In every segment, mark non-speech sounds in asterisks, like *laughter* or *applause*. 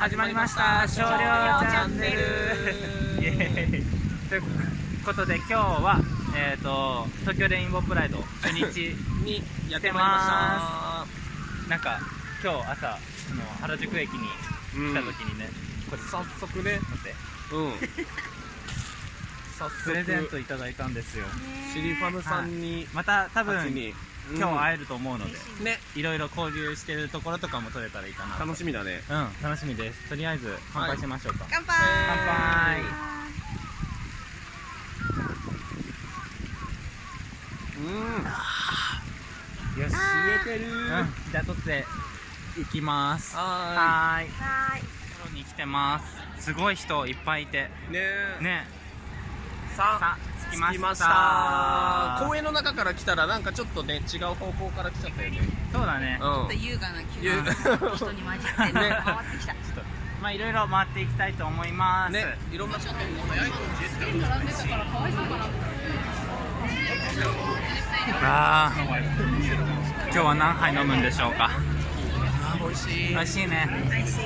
始まりました。少量チャンネル。イエーイ。ということで今日はえっ、と東京レインボープライド初日にやってまいりまなんか今日朝その原宿駅に来た時にね、これした早速ね。待ってうん。*laughs* 早速。プレゼントいただいたんですよ。シリファムさんにまた多分今日会えると思うので、ね。いろいろ交流してるところとかも撮れたらいいかなと。楽しみだね。うん楽しみです。とりあえず乾杯しましょうか、乾杯。乾杯。うん。よし冷えてる。うん、じゃあ撮っていきます。はい。はーい。ところに来てます。すごい人いっぱいいて。ねえ。ね。ささあ。着きました着きました。公園の中から来たらなんかちょっとね違う方向から来ちゃったよね。そうだね、うちょっと優雅な気優が人に混じって回ってきた。ちょっとまあいろいろ回っていきたいと思います、ね。いろんな商店も早いあ。ー今日は何杯飲むんでしょうか。美味しい。美味しいね。美味しい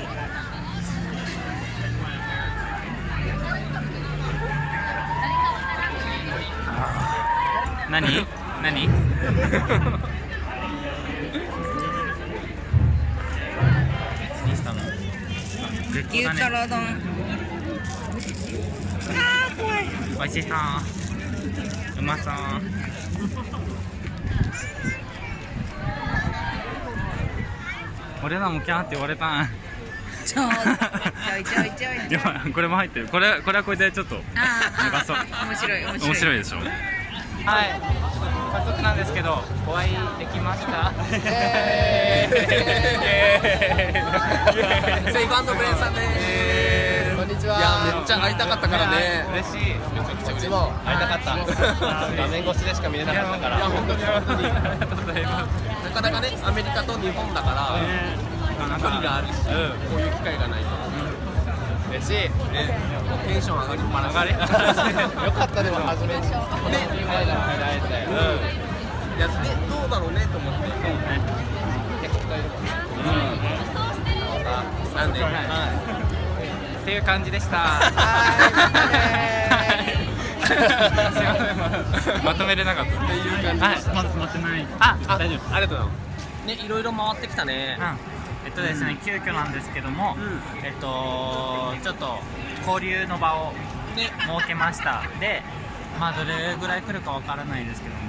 何？何？何したの絶牛好だねトロ丼あー怖い。美味しそううまそう俺らもキャーって言われたんちょちょい。ちょい。ちょい。ちょい。これも入ってるこれこれはこれでちょっとああ面白い。面白い。面白い。でしょはい。早速なんですけどお会いできました？えーセイ *laughs* バンドブレンさんです。こんにちは。いやめっちゃ会いたかったからね。嬉しい。めちゃくちゃ嬉しい。も会いたかった。画面越しでしか見れなかったから。いや本当に。本当にありがとうございますなかなかねアメリカと日本だから距離があるし、こういう機会がないと、嬉しいね、テンション上がりっぱなし上がりよかったでも初めにね会えた会えたよいやでどうだろうねと思って、ねあなんで、って *laughs* いう感じでした。*laughs* すいません。まとめれなかった。っていう感じはい、まだまってない。あ、あ大丈夫。ありがとうございます。ねいろいろ回ってきたね。うん。えっとですね、急遽なんですけども、えっとちょっと交流の場をね設けました。で、まあどれぐらい来るかわからないですけども、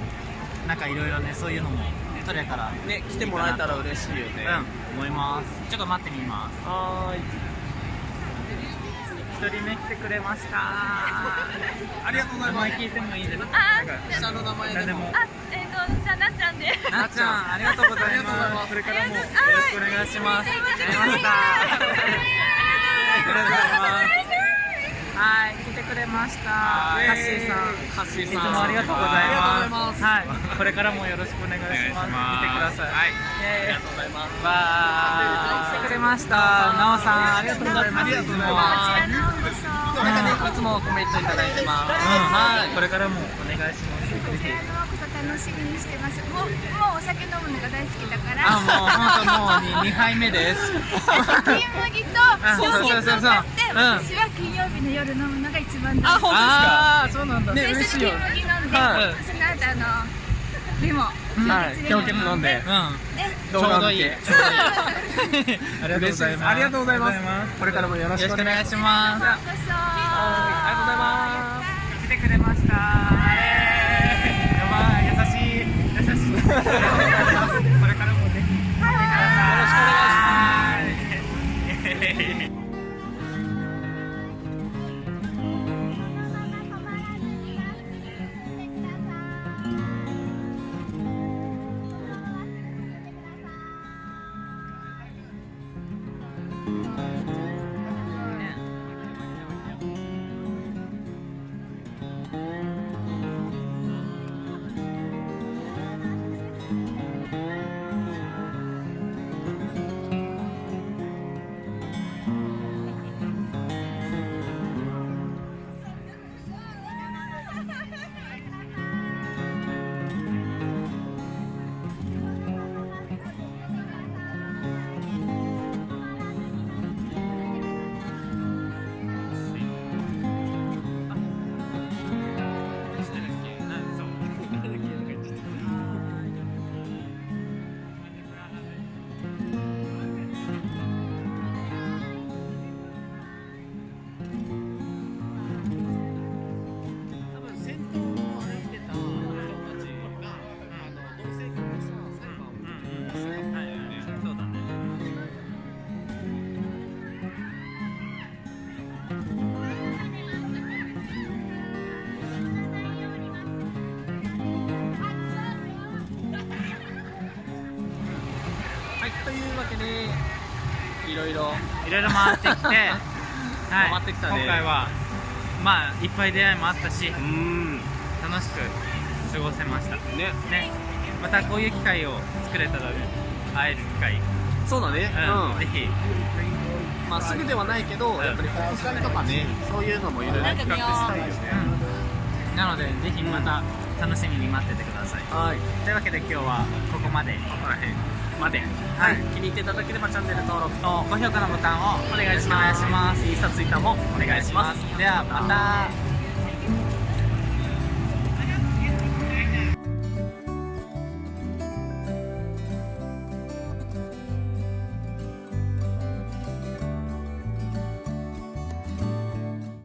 なんかいろいろねそういうのも取れたらね来てもらえたら嬉しいよねうん思います。ちょっと待ってみます。はーい一人目来てくれました。*laughs* ありがとうございます名前聞いてもいいですか？あ下の名前でも。あ、えっ、と、じゃあなっちゃんで。なっちゃん、ありがとうございま。ますすこれからもよろしはいくお願いします。はいありがとうございます。はい、来てくれました。カッシーさん。カッシーさんいつもありがとうございます。はい、これからもよろしくお願いします。見てください。はい、ありがとうございますわー、来てくれました。なおさん、ありがとうございます。なんかねいつもコメントいただいてますうん、はい、これからもお願いします。楽しみにしてます。もう、もうお酒飲むのが大好きだから。あ、もう本当もう二二杯目です。金麦と私は金曜日の夜飲むのが一番大好き。あー、そうなんだ。で、嬉しいよ金麦飲んで、はいその後あのレモン、はい飲んでちょうどいい。動画ちょうどいい。ありがとうございます。ありがとうございますこれからもよろしくお願いします来てくれました。やばい、優しい。優しい。*laughs* いろいろ。回ってきて、*laughs* はい、回ってきたね。今回はまあいっぱい出会いもあったしうん。楽しく過ごせました。ね。ね。またこういう機会を作れたらね会える機会、そうだね。うん。ぜひ。まあすぐではないけどやっぱりオフ会とかねそういうのもいろいろ企画したいよね。うん。なのでぜひまた楽しみに待っててください、はい。というわけで今日はここまでここら辺まで。はい。気に入っていただければチャンネル登録とと高評価のボタンをお願いします。お願いします。インスタツイッターもお願いします。ではまた